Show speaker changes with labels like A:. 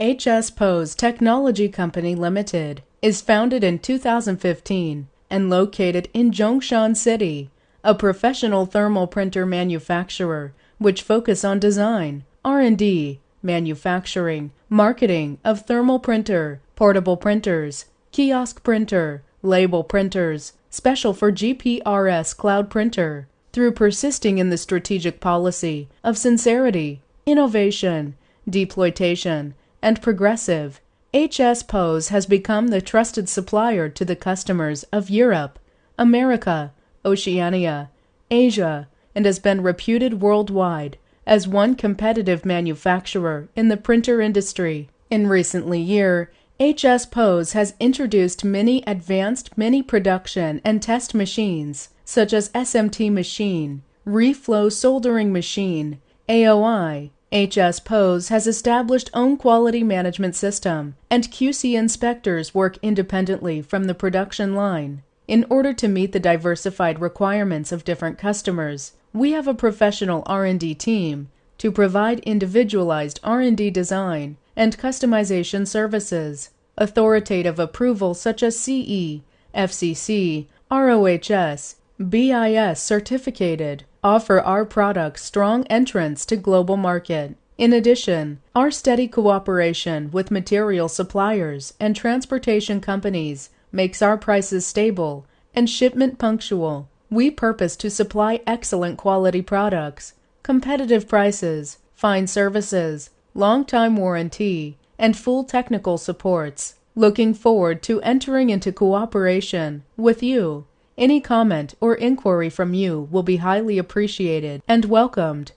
A: HS POS Technology Company Limited is founded in 2015 and located in Zhongshan City, a professional thermal printer manufacturer which focus on design, R&D, manufacturing, marketing of thermal printer, portable printers, kiosk printer, label printers, special for GPRS cloud printer, through persisting in the strategic policy of sincerity, innovation, deploytation, and progressive, HS POS has become the trusted supplier to the customers of Europe, America, Oceania, Asia, and has been reputed worldwide as one competitive manufacturer in the printer industry. In recently year, HS POS has introduced many advanced mini production and test machines such as SMT machine, reflow soldering machine, AOI, HS POS has established own quality management system, and QC inspectors work independently from the production line. In order to meet the diversified requirements of different customers, we have a professional R&D team to provide individualized R&D design and customization services. Authoritative approval such as CE, FCC, ROHS, BIS certificated offer our products strong entrance to global market. In addition, our steady cooperation with material suppliers and transportation companies makes our prices stable and shipment punctual. We purpose to supply excellent quality products, competitive prices, fine services, long time warranty, and full technical supports. Looking forward to entering into cooperation with you. Any comment or inquiry from you will be highly appreciated and welcomed.